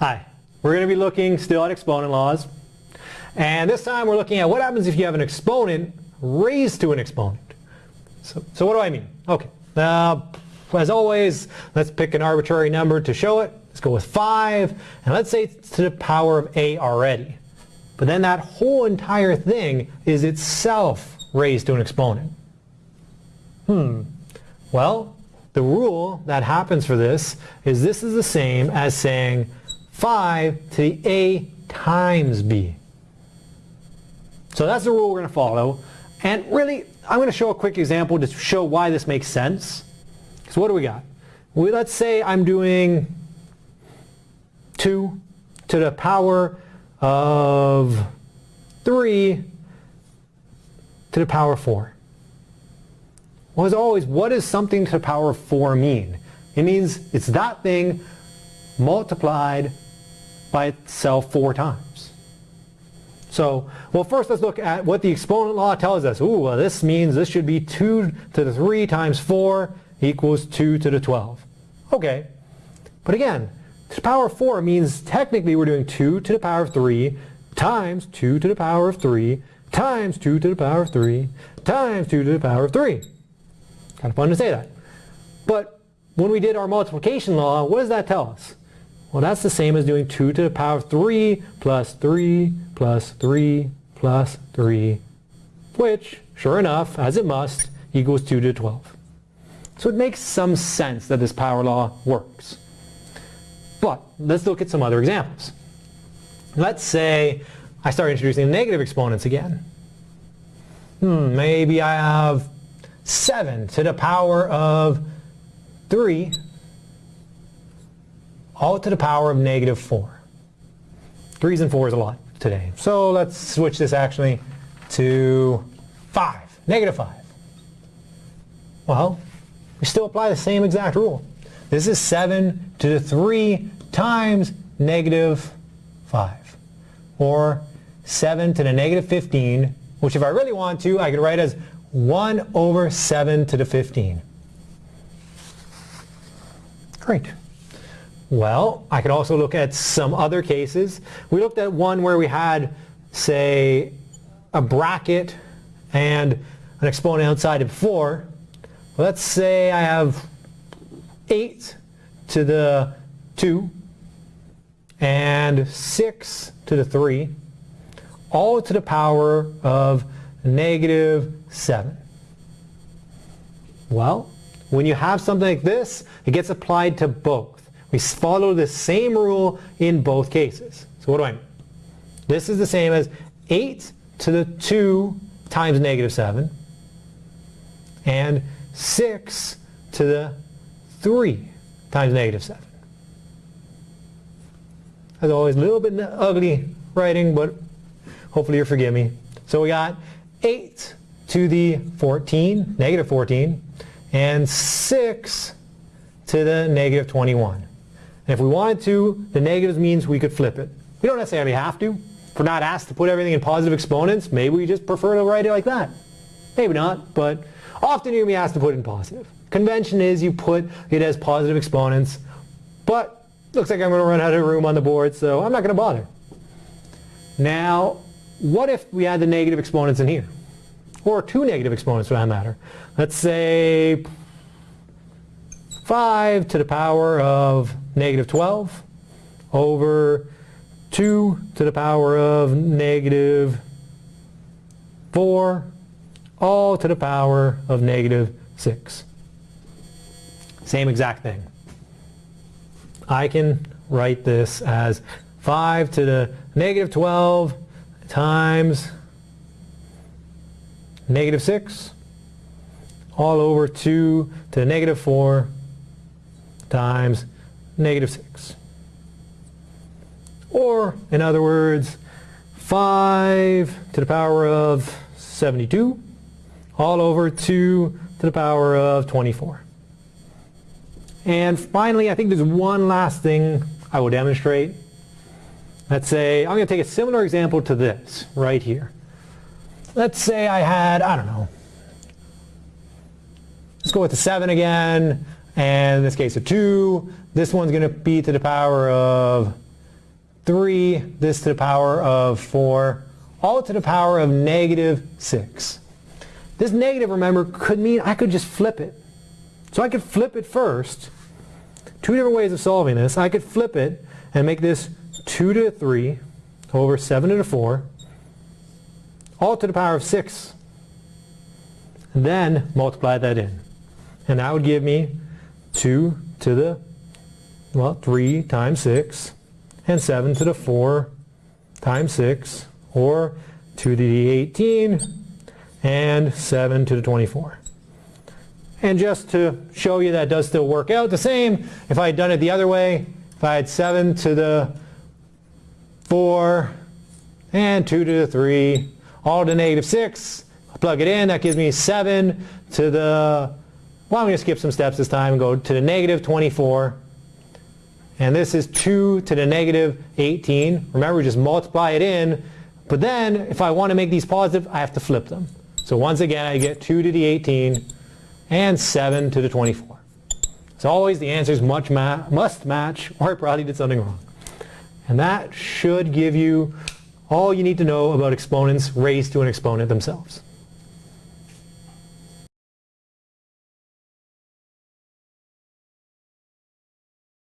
Hi, we're going to be looking still at exponent laws. And this time we're looking at what happens if you have an exponent raised to an exponent. So, so what do I mean? Okay, now as always, let's pick an arbitrary number to show it. Let's go with 5, and let's say it's to the power of a already. But then that whole entire thing is itself raised to an exponent. Hmm, well, the rule that happens for this is this is the same as saying 5 to the a times b. So that's the rule we're going to follow. And really, I'm going to show a quick example to show why this makes sense. So what do we got? We, let's say I'm doing 2 to the power of 3 to the power of 4. Well, as always, what does something to the power of 4 mean? It means it's that thing multiplied by itself four times. So, well first let's look at what the exponent law tells us. Ooh, well this means this should be 2 to the 3 times 4 equals 2 to the 12. Okay, but again, to the power of 4 means technically we're doing 2 to the power of 3 times 2 to the power of 3 times 2 to the power of 3 times 2 to the power of 3. Kind of fun to say that. But when we did our multiplication law, what does that tell us? Well, that's the same as doing 2 to the power of 3 plus 3 plus 3 plus 3, which, sure enough, as it must, equals 2 to the 12. So it makes some sense that this power law works. But let's look at some other examples. Let's say I start introducing negative exponents again. Hmm, maybe I have 7 to the power of 3 all to the power of negative 4. 3s and 4s a lot today. So let's switch this actually to 5, negative 5. Well, we still apply the same exact rule. This is 7 to the 3 times negative 5. Or 7 to the negative 15, which if I really want to, I could write as 1 over 7 to the 15. Great. Well, I could also look at some other cases. We looked at one where we had, say, a bracket and an exponent outside of 4. Let's say I have 8 to the 2 and 6 to the 3, all to the power of negative 7. Well, when you have something like this, it gets applied to both. We follow the same rule in both cases. So what do I mean? This is the same as 8 to the 2 times negative 7 and 6 to the 3 times negative 7. As always, a little bit ugly writing, but hopefully you'll forgive me. So we got 8 to the 14, negative 14, and 6 to the negative 21. And if we wanted to, the negatives means we could flip it. We don't necessarily have to. If we're not asked to put everything in positive exponents, maybe we just prefer to write it like that. Maybe not, but often you're going to be asked to put it in positive. Convention is you put it as positive exponents, but looks like I'm going to run out of room on the board, so I'm not going to bother. Now, what if we add the negative exponents in here? Or two negative exponents for that matter. Let's say 5 to the power of negative 12 over 2 to the power of negative 4 all to the power of negative 6. Same exact thing. I can write this as 5 to the negative 12 times negative 6 all over 2 to the negative 4 times negative 6. Or, in other words, 5 to the power of 72 all over 2 to the power of 24. And finally, I think there's one last thing I will demonstrate. Let's say, I'm going to take a similar example to this right here. Let's say I had, I don't know, let's go with the 7 again and in this case a 2. This one's going to be to the power of 3, this to the power of 4, all to the power of negative 6. This negative, remember, could mean I could just flip it. So I could flip it first. Two different ways of solving this. I could flip it and make this 2 to the 3 over 7 to the 4, all to the power of 6. And then multiply that in. And that would give me 2 to the, well, 3 times 6, and 7 to the 4 times 6, or 2 to the 18, and 7 to the 24. And just to show you that does still work out the same, if I had done it the other way, if I had 7 to the 4 and 2 to the 3, all to negative 6, I plug it in, that gives me 7 to the, well I'm going to skip some steps this time and go to the negative 24. And this is 2 to the negative 18. Remember, we just multiply it in. But then, if I want to make these positive, I have to flip them. So once again, I get 2 to the 18 and 7 to the 24. As always, the answers much ma must match or I probably did something wrong. And that should give you all you need to know about exponents raised to an exponent themselves.